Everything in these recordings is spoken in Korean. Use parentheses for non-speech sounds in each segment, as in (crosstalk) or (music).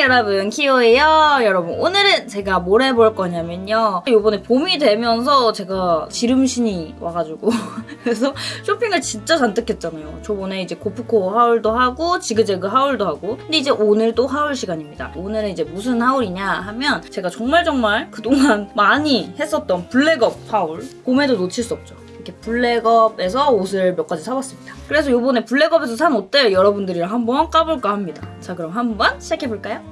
여러분 키오예요. 여러분 오늘은 제가 뭘 해볼 거냐면요. 이번에 봄이 되면서 제가 지름신이 와가지고 (laughs) 그래서 쇼핑을 진짜 잔뜩 했잖아요. 저번에 이제 고프코 하울도 하고 지그재그 하울도 하고. 근데 이제 오늘 또 하울 시간입니다. 오늘은 이제 무슨 하울이냐 하면 제가 정말 정말 그동안 많이 했었던 블랙업 하울. 봄에도 놓칠 수 없죠 이렇게 블랙업에서 옷을 몇 가지 사봤습니다. 그래서 이번에 블랙업에서 산 옷들 여러분들이랑 한번 까볼까 합니다. 자 그럼 한번 시작해볼까요?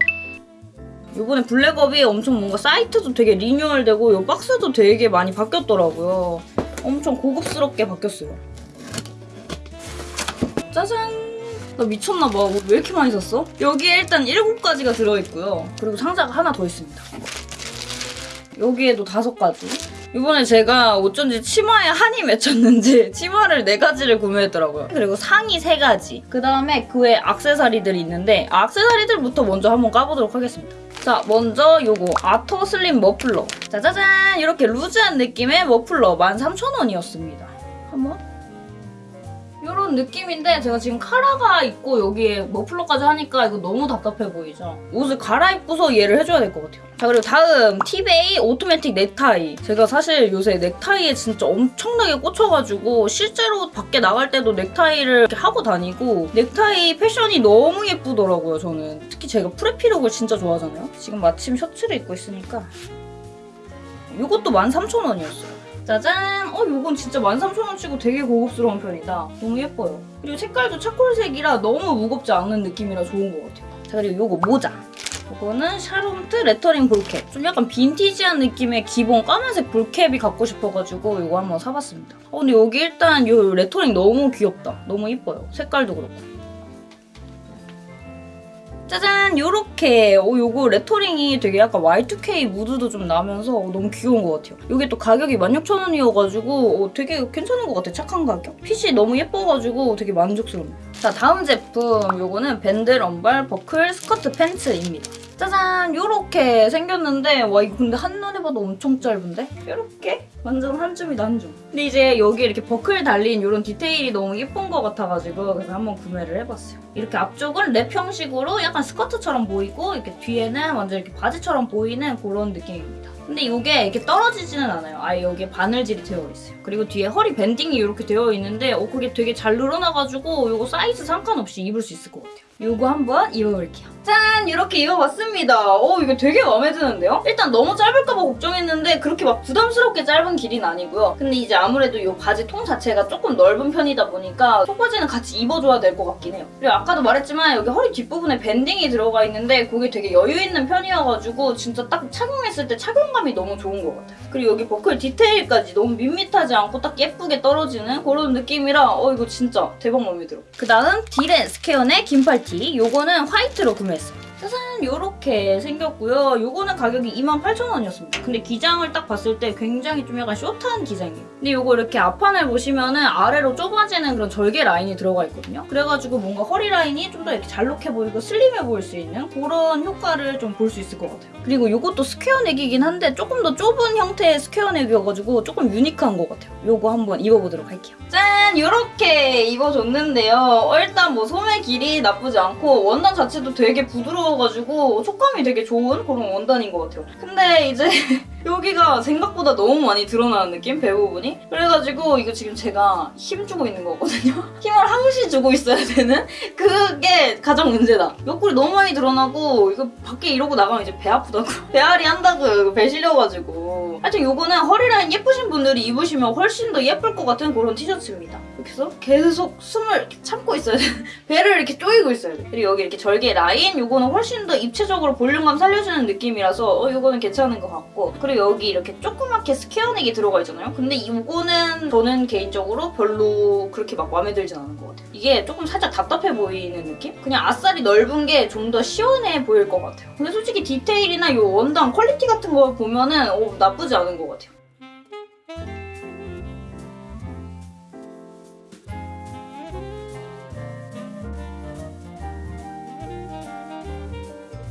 이번에 블랙업이 엄청 뭔가 사이트도 되게 리뉴얼되고 이 박스도 되게 많이 바뀌었더라고요. 엄청 고급스럽게 바뀌었어요. 짜잔! 나 미쳤나봐. 뭐왜 이렇게 많이 샀어? 여기에 일단 7가지가 들어있고요. 그리고 상자가 하나 더 있습니다. 여기에도 다섯 가지. 이번에 제가 어쩐지 치마에 한이 맺혔는지 치마를 네 가지를 구매했더라고요. 그리고 상의 세 가지. 그 다음에 그외 악세사리들이 있는데 악세사리들부터 먼저 한번 까보도록 하겠습니다. 자, 먼저 요거 아터 슬림 머플러. 짜자잔! 이렇게 루즈한 느낌의 머플러 13,000원이었습니다. 한번 이런 느낌인데 제가 지금 카라가 있고 여기에 머플러까지 하니까 이거 너무 답답해 보이죠? 옷을 갈아입고서 얘를 해줘야 될 것 같아요. 자 그리고 다음 티베이 오토매틱 넥타이. 제가 사실 요새 넥타이에 진짜 엄청나게 꽂혀가지고 실제로 밖에 나갈 때도 넥타이를 하고 다니고 넥타이 패션이 너무 예쁘더라고요 저는. 특히 제가 preppy look을 진짜 좋아하잖아요. 지금 마침 셔츠를 입고 있으니까 이것도 13,000원이었어요. 짜잔! 어, 요건 진짜 13,000원치고 되게 고급스러운 편이다. 너무 예뻐요. 그리고 색깔도 charcoal색이라 너무 무겁지 않은 느낌이라 좋은 것 같아요. 자, 그리고 요거 모자. 요거는 샤롬트 레터링 ball cap. 좀 약간 빈티지한 느낌의 기본 까만색 ball cap이 갖고 싶어가지고 요거 한번 사봤습니다. 어, 근데 여기 일단 요 레터링 너무 귀엽다. 너무 이뻐요. 색깔도 그렇고. 짜잔! 요렇게 어, 요거 레터링이 되게 약간 Y2K 무드도 좀 나면서 어, 너무 귀여운 것 같아요. 이게 또 가격이 16,000원이어가지고 어, 되게 괜찮은 것 같아요. 착한 가격. 핏이 너무 예뻐가지고 되게 만족스럽네요. 자 다음 제품 요거는 밴들 언발 버클 스커트 팬츠입니다. 짜잔! 요렇게 생겼는데 와 이거 근데 한눈에 봐도 엄청 짧은데? 요렇게? 완전 한 줌이다 한 줌. 근데 이제 여기 이렇게 버클 달린 이런 디테일이 너무 예쁜 것 같아가지고 그래서 한번 구매를 해봤어요. 이렇게 앞쪽은 랩 형식으로 약간 스커트처럼 보이고 이렇게 뒤에는 완전 이렇게 바지처럼 보이는 그런 느낌입니다. 근데 이게 이렇게 떨어지지는 않아요. 아예 여기에 바느질이 되어 있어요. 그리고 뒤에 허리 banding이 이렇게 되어 있는데 어 그게 되게 잘 늘어나가지고 이거 사이즈 상관없이 입을 수 있을 것 같아요. 이거 한번 입어볼게요. 짠! 이렇게 입어봤습니다. 어 이거 되게 마음에 드는데요? 일단 너무 짧을까봐 걱정했는데 그렇게 막 부담스럽게 짧은 길이는 아니고요. 근데 이제 아무래도 이 바지 통 자체가 조금 넓은 편이다 보니까 속바지는 같이 입어줘야 될 것 같긴 해요. 그리고 아까도 말했지만 여기 허리 뒷부분에 banding이 들어가 있는데 그게 되게 여유 있는 편이어가지고 진짜 딱 착용했을 때 착용감이 너무 좋은 것 같아요. 그리고 여기 버클 디테일까지 너무 밋밋하지 않고 딱 예쁘게 떨어지는 그런 느낌이라 어 이거 진짜 대박 마음에 들어. 그 다음 딜앤 square의 긴팔티. 요거는 화이트로 구매했어요. 짜잔 요렇게 생겼고요. 요거는 가격이 28,000원이었습니다. 근데 기장을 딱 봤을 때 굉장히 좀 약간 숏한 기장이에요. 근데 요거 이렇게 앞판을 보시면은 아래로 좁아지는 그런 절개 라인이 들어가 있거든요. 그래가지고 뭔가 허리 라인이 좀 더 이렇게 잘록해 보이고 slim해 보일 수 있는 그런 효과를 좀 볼 수 있을 것 같아요. 그리고 요것도 square neck이긴 한데 조금 더 좁은 형태의 square 넥이어가지고 조금 유니크한 것 같아요. 요거 한번 입어보도록 할게요. 짠! 요렇게 입어줬는데요. 어, 일단 뭐 소매 길이 나쁘지 않고 원단 자체도 되게 부드러워 가지고 촉감이 되게 좋은 그런 원단인 것 같아요. 근데 이제 (laughs) 여기가 생각보다 너무 많이 드러나는 느낌? 배 부분이? 그래가지고 이거 지금 제가 힘주고 있는 거거든요? (laughs) 힘을 항시 주고 있어야 되는? 그게 가장 문제다. 옆구리 너무 많이 드러나고 이거 밖에 이러고 나가면 이제 배 아프다고. (laughs) 배앓이 한다고요. 이거 배 실려가지고. 하여튼 요거는 허리라인 예쁘신 분들이 입으시면 훨씬 더 예쁠 것 같은 그런 티셔츠입니다. 이렇게 계속 숨을 참고 있어야 돼. (laughs) 배를 이렇게 쪼이고 있어야 돼. 그리고 여기 이렇게 절개 라인 요거는 훨씬 더 입체적으로 볼륨감 살려주는 느낌이라서 어, 요거는 괜찮은 것 같고 그리고 여기 이렇게 조그맣게 square neck이 들어가 있잖아요. 근데 이거는 저는 개인적으로 별로 그렇게 막 마음에 들진 않은 것 같아요. 이게 조금 살짝 답답해 보이는 느낌? 그냥 아싸리 넓은 게 좀 더 시원해 보일 것 같아요. 근데 솔직히 디테일이나 이 원단 quality 같은 거 보면은 어, 나쁘지 않은 것 같아요.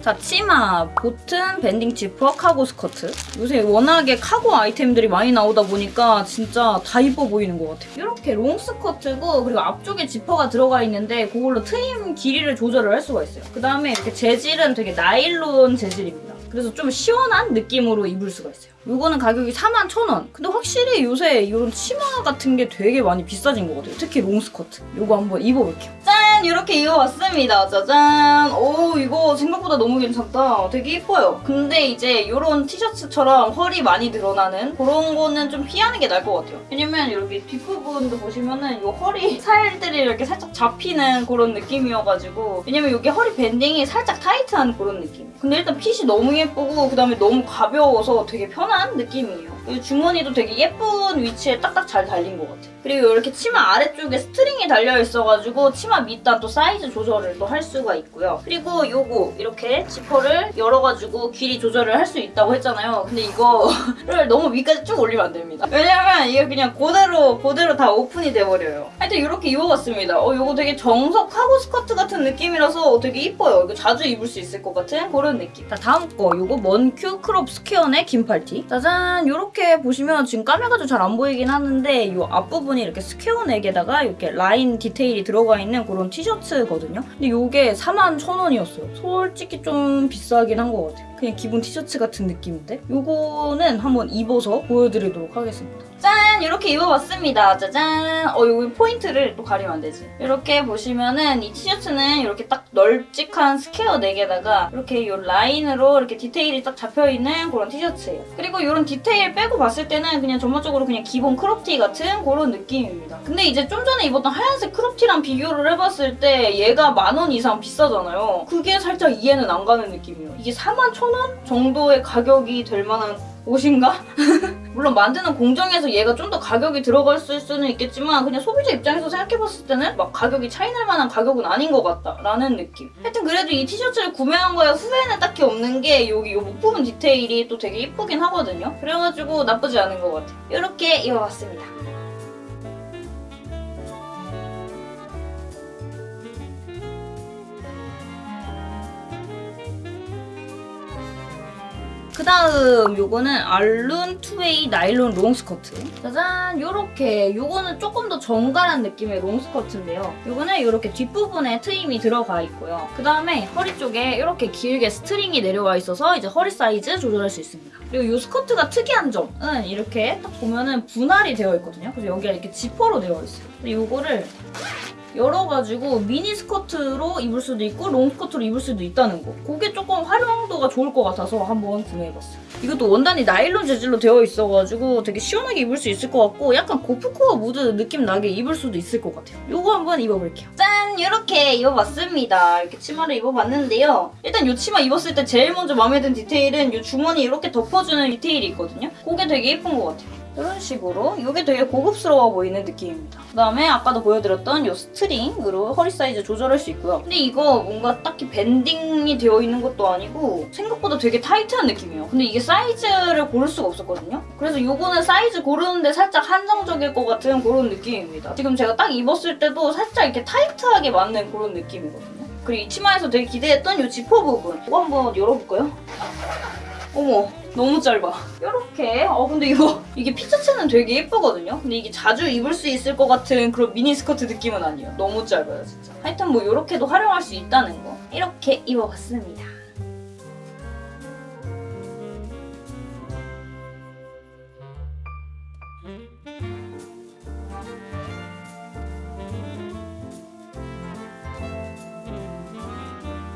자, 치마, 보튼, banding 지퍼, cargo 스커트. 요새 워낙에 카고 아이템들이 많이 나오다 보니까 진짜 다 이뻐 보이는 것 같아요. 이렇게 롱 스커트고 그리고 앞쪽에 지퍼가 들어가 있는데 그걸로 트임 길이를 조절을 할 수가 있어요. 그 다음에 이렇게 재질은 되게 나일론 재질입니다. 그래서 좀 시원한 느낌으로 입을 수가 있어요. 이거는 가격이 41,000원. 근데 확실히 요새 이런 치마 같은 게 되게 많이 비싸진 것 같아요. 특히 롱 스커트. 이거 한번 입어볼게요. 짠! 이렇게 입어봤습니다. 짜잔! 오, 이거 생각보다 너무 괜찮다. 되게 이뻐요. 근데 이제 이런 티셔츠처럼 허리 많이 드러나는 그런 거는 좀 피하는 게 나을 것 같아요. 왜냐면 여기 뒷부분도 보시면은 이 허리 (laughs) 살들이 이렇게 살짝 잡히는 그런 느낌이어가지고 왜냐면 여기 허리 밴딩이 살짝 타이트한 그런 느낌. 근데 일단 핏이 너무 예쁘고 그다음에 너무 가벼워서 되게 편한 느낌이에요. 그리고 주머니도 되게 예쁜 위치에 딱딱 잘 달린 것 같아요. 그리고 이렇게 치마 아래쪽에 스트링이 달려 있어가지고 치마 밑단 또 사이즈 조절을 또 할 수가 있고요. 그리고 요거 이렇게 지퍼를 열어가지고 길이 조절을 할 수 있다고 했잖아요. 근데 이거를 (laughs) 너무 위까지 쭉 올리면 안 됩니다. 왜냐면 이게 그냥 그대로 그대로 다 오픈이 돼버려요. 하여튼 이렇게 입어봤습니다. 어 요거 되게 정석 카고 스커트 같은 느낌이라서 되게 이뻐요. 이거 자주 입을 수 있을 것 같은 그런 느낌. 자 다음 거 요거 먼큐 crop square neck 긴팔티. 짜잔 요렇게 보시면 지금 까매가지고 잘 안 보이긴 하는데 요 앞부분이 이렇게 square neck에다가 이렇게 라인 디테일이 들어가 있는 그런 티셔츠거든요. 근데 요게 41,000원이었어요. 솔직히 좀 비싸긴 한 것 같아요. 그냥 기본 티셔츠 같은 느낌인데 요거는 한번 입어서 보여드리도록 하겠습니다. 짠! 이렇게 입어봤습니다. 짜잔! 어, 여기 포인트를 또 가리면 안 되지. 이렇게 보시면은 이 티셔츠는 이렇게 딱 널찍한 스퀘어 4개다가 이렇게 이 라인으로 이렇게 디테일이 딱 잡혀있는 그런 티셔츠예요. 그리고 이런 디테일 빼고 봤을 때는 그냥 전반적으로 그냥 기본 크롭티 같은 그런 느낌입니다. 근데 이제 좀 전에 입었던 하얀색 크롭티랑 비교를 해봤을 때 얘가 만 원 이상 비싸잖아요. 그게 살짝 이해는 안 가는 느낌이에요. 이게 41,000원 정도의 가격이 될 만한 옷인가? (laughs) 물론 만드는 공정에서 얘가 좀 더 가격이 들어갔을 수는 있겠지만 그냥 소비자 입장에서 생각해봤을 때는 막 가격이 차이 날 만한 가격은 아닌 것 같다라는 느낌. 하여튼 그래도 이 티셔츠를 구매한 거에 후회는 딱히 없는 게 여기 이 목 부분 디테일이 또 되게 이쁘긴 하거든요. 그래가지고 나쁘지 않은 것 같아요. 이렇게 입어봤습니다. 그 다음 요거는 알룬 two-way 나일론 롱 스커트. 짜잔! 요렇게 요거는 조금 더 정갈한 느낌의 롱 스커트인데요. 요거는 요렇게 뒷부분에 트임이 들어가 있고요. 그 다음에 허리 쪽에 이렇게 길게 스트링이 내려와 있어서 이제 허리 사이즈 조절할 수 있습니다. 그리고 요 스커트가 특이한 점은 이렇게 딱 보면은 분할이 되어 있거든요. 그래서 여기가 이렇게 지퍼로 되어 있어요. 요거를 열어가지고 미니 스커트로 입을 수도 있고 롱 스커트로 입을 수도 있다는 거. 그게 조금 활용도가 좋을 것 같아서 한번 구매해봤어요. 이것도 원단이 나일론 재질로 되어 있어가지고 되게 시원하게 입을 수 있을 것 같고 약간 고프코어 무드 느낌 나게 입을 수도 있을 것 같아요. 이거 한번 입어볼게요. 짠! 이렇게 입어봤습니다. 이렇게 치마를 입어봤는데요. 일단 이 치마 입었을 때 제일 먼저 마음에 든 디테일은 이 주머니 이렇게 덮어주는 디테일이 있거든요. 그게 되게 예쁜 것 같아요. 이런 식으로 이게 되게 고급스러워 보이는 느낌입니다. 그다음에 아까도 보여드렸던 이 스트링으로 허리 사이즈 조절할 수 있고요. 근데 이거 뭔가 딱히 밴딩이 되어 있는 것도 아니고 생각보다 되게 타이트한 느낌이에요. 근데 이게 사이즈를 고를 수가 없었거든요. 그래서 이거는 사이즈 고르는데 살짝 한정적일 것 같은 그런 느낌입니다. 지금 제가 딱 입었을 때도 살짝 이렇게 타이트하게 맞는 그런 느낌이거든요. 그리고 이 치마에서 되게 기대했던 이 지퍼 부분 이거 한번 열어볼까요? 어머 너무 짧아. 이렇게? 어 근데 이거 이게 피자체는 되게 예쁘거든요? 근데 이게 자주 입을 수 있을 것 같은 그런 미니 스커트 느낌은 아니에요. 너무 짧아요 진짜. 하여튼 뭐 이렇게도 활용할 수 있다는 거. 이렇게 입어봤습니다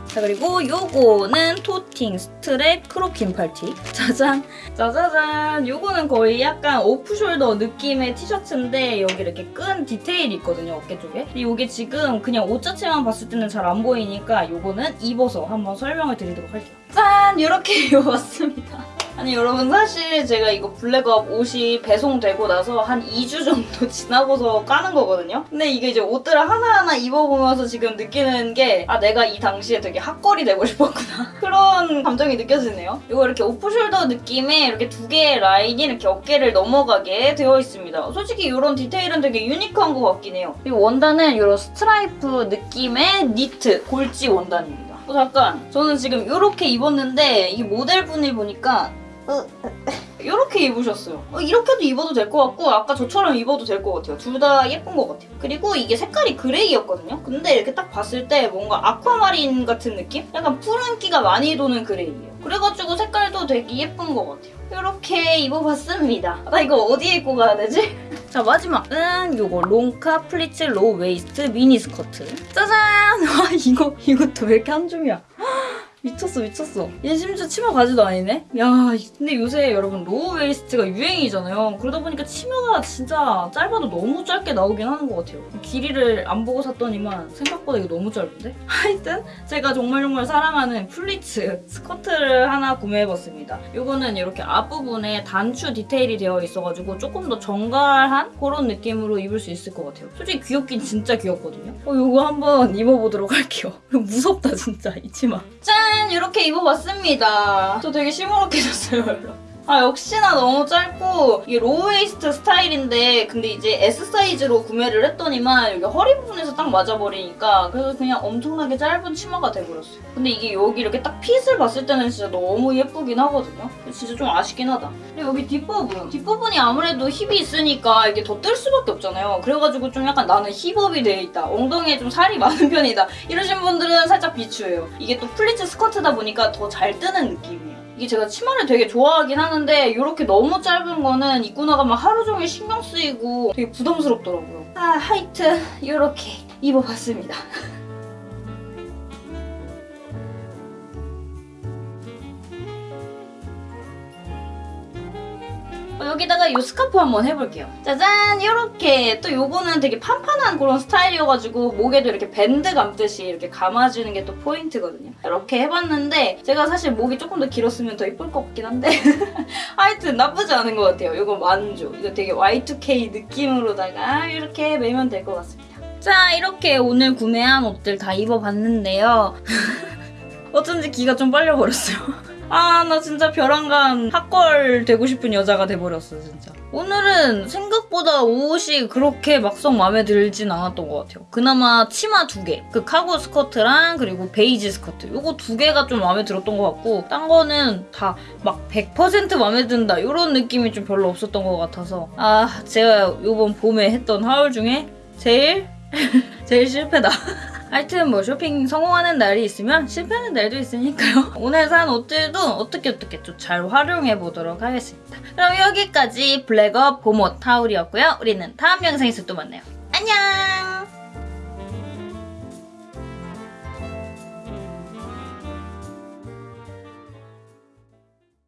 자 그리고 요거는 토팅 스트랩 crop 긴팔티 (laughs) 짜잔. 짜자잔. 요거는 거의 약간 오프숄더 느낌의 티셔츠인데 여기 이렇게 끈 디테일이 있거든요 어깨 쪽에. 근데 요게 지금 그냥 옷 자체만 봤을 때는 잘 안 보이니까 요거는 입어서 한번 설명을 드리도록 할게요. 짠! 이렇게 (laughs) 입어봤습니다 아니 여러분 사실 제가 이거 블랙업 옷이 배송되고 나서 한 2주 정도 (laughs) 지나고서 까는 거거든요. 근데 이게 이제 옷들을 하나하나 입어보면서 지금 느끼는 게 아 내가 이 당시에 되게 hot girl이 되고 (laughs) 싶었구나 그런 감정이 느껴지네요. 이거 이렇게 오프숄더 느낌의 이렇게 두 개의 라인이 이렇게 어깨를 넘어가게 되어 있습니다. 솔직히 이런 디테일은 되게 유니크한 것 같긴 해요. 그리고 원단은 이런 스트라이프 느낌의 니트 골지 원단입니다. 어, 잠깐. 저는 지금 이렇게 입었는데 이 모델분을 보니까 이렇게 입으셨어요. 어, 이렇게도 입어도 될 것 같고 아까 저처럼 입어도 될 것 같아요. 둘 다 예쁜 것 같아요. 그리고 이게 색깔이 그레이였거든요. 근데 이렇게 딱 봤을 때 뭔가 아쿠아마린 같은 느낌? 약간 푸른기가 많이 도는 그레이예요. 그래가지고 색깔도 되게 예쁜 것 같아요. 이렇게 입어봤습니다. 나 이거 어디에 입고 가야 되지? (laughs) 자 마지막은 요거 롱카 플리츠 low waist 미니 스커트. 짜잔! (laughs) 와 이거 이것도 왜 이렇게 한 줌이야? 미쳤어 미쳤어. 얘 심지어 치마바지도 아니네? 야 근데 요새 여러분 low waist가 유행이잖아요. 그러다 보니까 치마가 진짜 짧아도 너무 짧게 나오긴 하는 것 같아요. 길이를 안 보고 샀더니만 생각보다 이거 너무 짧은데? (laughs) 하여튼 제가 정말 정말 사랑하는 플리츠 스커트를 하나 구매해봤습니다. 이거는 이렇게 앞부분에 단추 디테일이 되어 있어가지고 조금 더 정갈한 그런 느낌으로 입을 수 있을 것 같아요. 솔직히 귀엽긴 진짜 귀엽거든요. 어, 이거 한번 입어보도록 할게요. (laughs) 무섭다 진짜 이 치마. 짠! 이렇게 입어봤습니다. 저 되게 시무룩해졌어요. 아 역시나 너무 짧고 이게 low waist 스타일인데 근데 이제 S 사이즈로 구매를 했더니만 여기 허리 부분에서 딱 맞아버리니까 그래서 그냥 엄청나게 짧은 치마가 돼버렸어요. 근데 이게 여기 이렇게 딱 fit을 봤을 때는 진짜 너무 예쁘긴 하거든요. 진짜 좀 아쉽긴 하다. 그리고 여기 뒷부분 뒷부분이 아무래도 힙이 있으니까 이게 더 뜰 수밖에 없잖아요. 그래가지고 좀 약간 나는 힙업이 돼 있다. 엉덩이에 좀 살이 많은 편이다. 이러신 분들은 살짝 비추해요. 이게 또 플리츠 스커트다 보니까 더 잘 뜨는 느낌이에요. 이게 제가 치마를 되게 좋아하긴 하는데 이렇게 너무 짧은 거는 입고 나가면 하루 종일 신경 쓰이고 되게 부담스럽더라고요. 아 하여튼 이렇게 입어봤습니다. (laughs) 여기다가 이 스카프 한번 해볼게요. 짜잔! 이렇게 또 요거는 되게 판판한 그런 스타일이어가지고 목에도 이렇게 밴드 감듯이 이렇게 감아주는 게 또 포인트거든요. 이렇게 해봤는데 제가 사실 목이 조금 더 길었으면 더 이쁠 것 같긴 한데 (laughs) 하여튼 나쁘지 않은 것 같아요. 이거 만족. 이거 되게 Y2K 느낌으로다가 이렇게 매면 될 것 같습니다. 자 이렇게 오늘 구매한 옷들 다 입어봤는데요. (laughs) 어쩐지 기가 좀 빨려버렸어요. (laughs) 아, 나 진짜 별안간 hot girl 되고 싶은 여자가 돼버렸어, 진짜. 오늘은 생각보다 옷이 그렇게 막상 마음에 들진 않았던 것 같아요. 그나마 치마 두 개. 그 카고 스커트랑 그리고 베이지 스커트. 요거 두 개가 좀 마음에 들었던 것 같고, 딴 거는 다 막 100% 마음에 든다. 이런 느낌이 좀 별로 없었던 것 같아서. 아, 제가 요번 봄에 했던 haul 중에 제일, (laughs) 제일 실패다. (laughs) 하여튼 뭐 쇼핑 성공하는 날이 있으면 실패하는 날도 있으니까요. (laughs) 오늘 산 옷들도 어떻게 어떻게 좀 잘 활용해 보도록 하겠습니다. 그럼 여기까지 블랙업 봄옷 haul이었고요. 우리는 다음 영상에서 또 만나요. 안녕!